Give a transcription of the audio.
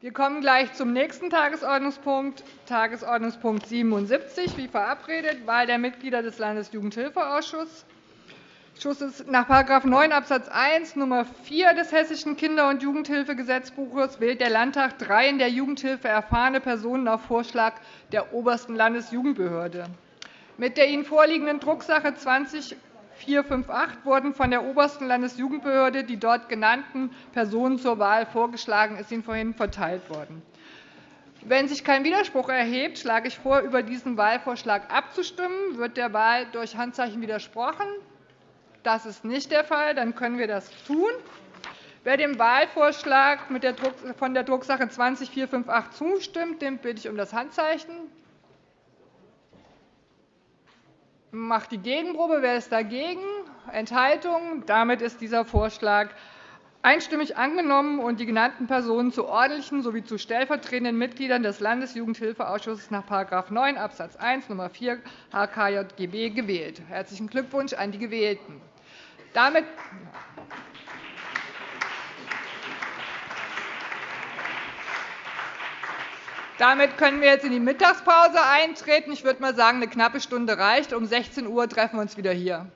Wir kommen gleich zum nächsten Tagesordnungspunkt, Tagesordnungspunkt 77, wie verabredet, Wahl der Mitglieder des Landesjugendhilfeausschusses. Nach § 9 Abs. 1 Nr. 4 des Hessischen Kinder- und Jugendhilfegesetzbuches wählt der Landtag drei in der Jugendhilfe erfahrene Personen auf Vorschlag der obersten Landesjugendbehörde. Mit der Ihnen vorliegenden Drucksache 20 458 wurden von der obersten Landesjugendbehörde die dort genannten Personen zur Wahl vorgeschlagen. ist Ihnen vorhin verteilt worden. Wenn sich kein Widerspruch erhebt, schlage ich vor, über diesen Wahlvorschlag abzustimmen. Wird der Wahl durch Handzeichen widersprochen? Das ist nicht der Fall. Dann können wir das tun. Wer dem Wahlvorschlag von der Drucksache 20 458 zustimmt, den bitte ich um das Handzeichen macht die Gegenprobe. Wer ist dagegen? Enthaltungen? Damit ist dieser Vorschlag einstimmig angenommen und die genannten Personen zu ordentlichen sowie zu stellvertretenden Mitgliedern des Landesjugendhilfeausschusses nach § 9 Abs. 1 Nr. 4 HKJGB gewählt. Herzlichen Glückwunsch an die Gewählten. Damit Damit können wir jetzt in die Mittagspause eintreten. Ich würde mal sagen, eine knappe Stunde reicht. Um 16 Uhr treffen wir uns wieder hier.